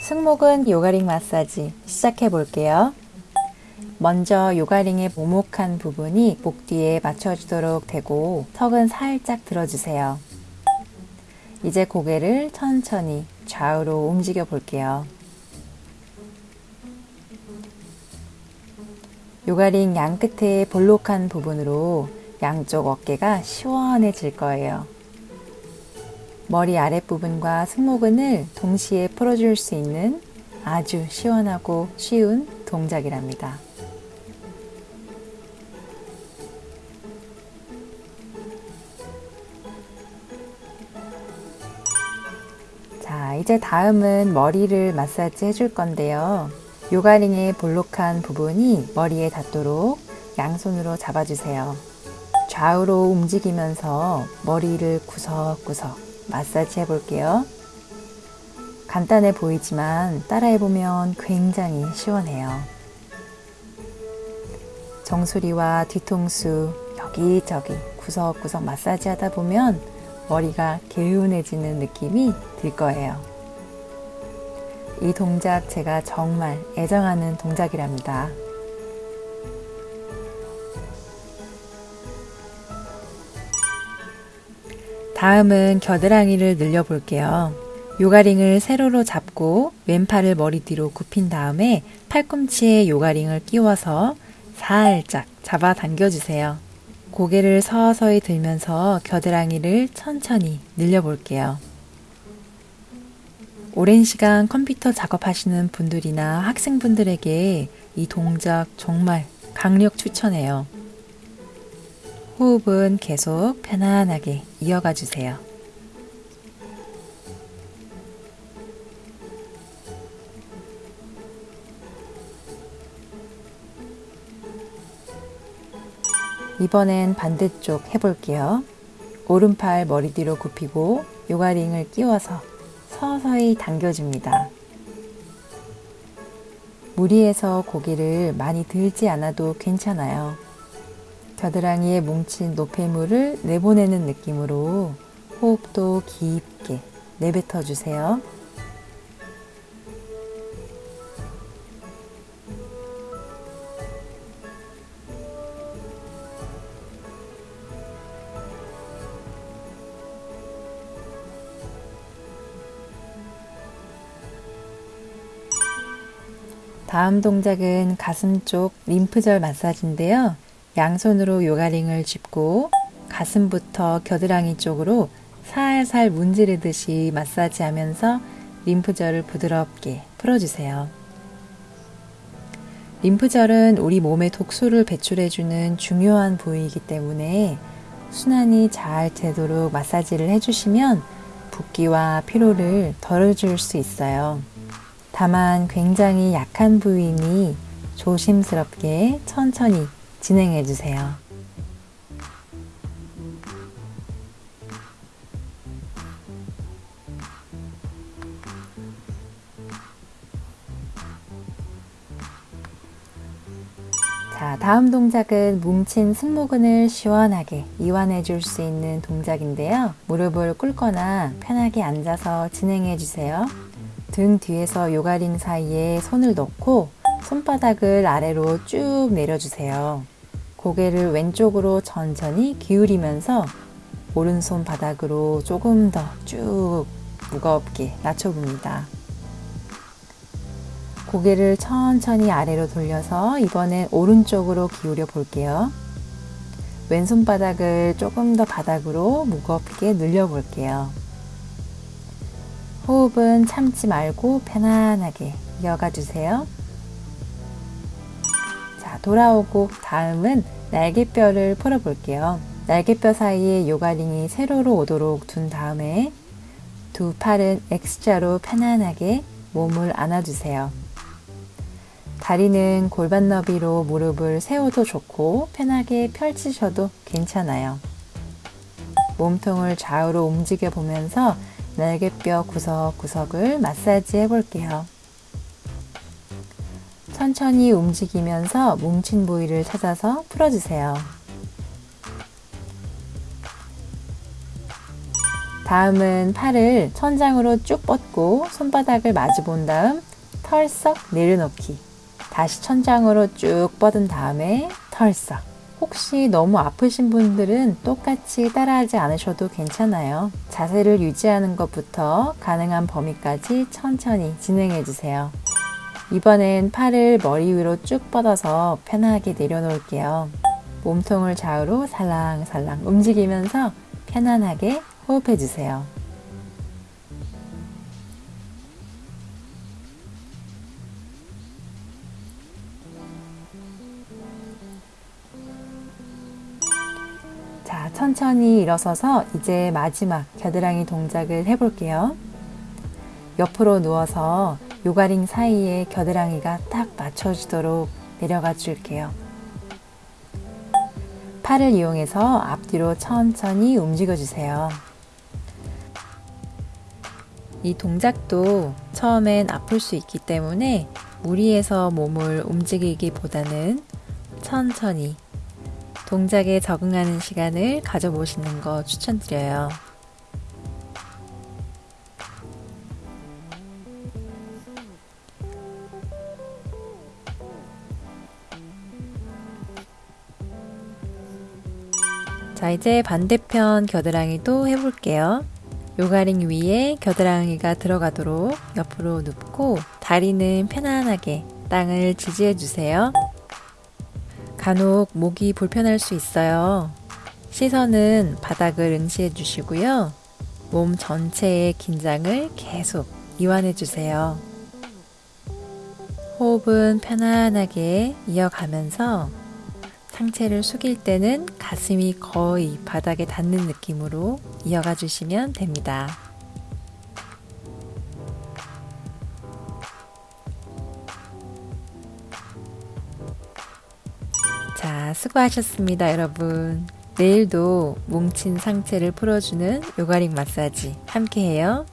승모근 요가링 마사지 시작해 볼게요. 먼저 요가링의 오목한 부분이 목 뒤에 맞춰지도록 대고 턱은 살짝 들어주세요. 이제 고개를 천천히 좌우로 움직여 볼게요. 요가링 양 끝에 볼록한 부분으로 양쪽 어깨가 시원해질 거예요. 머리 아랫부분과 승모근을 동시에 풀어줄 수 있는 아주 시원하고 쉬운 동작이랍니다. 자, 이제 다음은 머리를 마사지 해줄 건데요. 요가링의 볼록한 부분이 머리에 닿도록 양손으로 잡아주세요. 좌우로 움직이면서 머리를 구석구석 마사지 해볼게요. 간단해 보이지만 따라해보면 굉장히 시원해요. 정수리와 뒤통수 여기저기 구석구석 마사지 하다 보면 머리가 개운해지는 느낌이 들 거예요. 이 동작 제가 정말 애정하는 동작이랍니다. 다음은 겨드랑이를 늘려 볼게요. 요가링을 세로로 잡고 왼팔을 머리 뒤로 굽힌 다음에 팔꿈치에 요가링을 끼워서 살짝 잡아 당겨주세요. 고개를 서서히 들면서 겨드랑이를 천천히 늘려 볼게요. 오랜 시간 컴퓨터 작업하시는 분들이나 학생분들에게 이 동작 정말 강력 추천해요. 호흡은 계속 편안하게 이어가 주세요. 이번엔 반대쪽 해볼게요. 오른팔 머리 뒤로 굽히고 요가링을 끼워서 서서히 당겨줍니다. 무리해서 고개를 많이 들지 않아도 괜찮아요. 겨드랑이에 뭉친 노폐물을 내보내는 느낌으로 호흡도 깊게 내뱉어 주세요. 다음 동작은 가슴 쪽 림프절 마사지인데요. 양손으로 요가링을 짚고 가슴부터 겨드랑이 쪽으로 살살 문지르듯이 마사지 하면서 림프절을 부드럽게 풀어주세요. 림프절은 우리 몸에 독소를 배출해주는 중요한 부위이기 때문에 순환이 잘 되도록 마사지를 해주시면 붓기와 피로를 덜어줄 수 있어요. 다만 굉장히 약한 부위니 조심스럽게 천천히 진행해 주세요. 자, 다음 동작은 뭉친 승모근을 시원하게 이완해 줄 수 있는 동작인데요. 무릎을 꿇거나 편하게 앉아서 진행해 주세요. 등 뒤에서 요가링 사이에 손을 넣고 손바닥을 아래로 쭉 내려주세요. 고개를 왼쪽으로 천천히 기울이면서 오른손 바닥으로 조금 더 쭉 무겁게 낮춰봅니다. 고개를 천천히 아래로 돌려서 이번엔 오른쪽으로 기울여 볼게요. 왼손 바닥을 조금 더 바닥으로 무겁게 늘려 볼게요. 호흡은 참지 말고 편안하게 이어가 주세요. 자, 돌아오고 다음은 날개뼈를 풀어 볼게요. 날개뼈 사이에 요가링이 세로로 오도록 둔 다음에 두 팔은 X자로 편안하게 몸을 안아주세요. 다리는 골반 너비로 무릎을 세워도 좋고 편하게 펼치셔도 괜찮아요. 몸통을 좌우로 움직여 보면서 날개뼈 구석구석을 마사지 해볼게요. 천천히 움직이면서 뭉친 부위를 찾아서 풀어주세요. 다음은 팔을 천장으로 쭉 뻗고 손바닥을 마주 본 다음 털썩 내려놓기. 다시 천장으로 쭉 뻗은 다음에 털썩. 혹시 너무 아프신 분들은 똑같이 따라하지 않으셔도 괜찮아요. 자세를 유지하는 것부터 가능한 범위까지 천천히 진행해 주세요. 이번엔 팔을 머리 위로 쭉 뻗어서 편하게 내려놓을게요. 몸통을 좌우로 살랑살랑 움직이면서 편안하게 호흡해 주세요. 자, 천천히 일어서서 이제 마지막 겨드랑이 동작을 해볼게요. 옆으로 누워서 요가링 사이에 겨드랑이가 딱 맞춰지도록 내려가 줄게요. 팔을 이용해서 앞뒤로 천천히 움직여 주세요. 이 동작도 처음엔 아플 수 있기 때문에 무리해서 몸을 움직이기보다는 천천히 동작에 적응하는 시간을 가져보시는 거 추천드려요. 자, 이제 반대편 겨드랑이도 해볼게요. 요가링 위에 겨드랑이가 들어가도록 옆으로 눕고 다리는 편안하게 땅을 지지해 주세요. 간혹 목이 불편할 수 있어요. 시선은 바닥을 응시해 주시고요. 몸 전체의 긴장을 계속 이완해 주세요. 호흡은 편안하게 이어가면서 상체를 숙일 때는 가슴이 거의 바닥에 닿는 느낌으로 이어가 주시면 됩니다. 자, 수고하셨습니다, 여러분. 내일도 뭉친 상체를 풀어주는 요가링 마사지 함께 해요.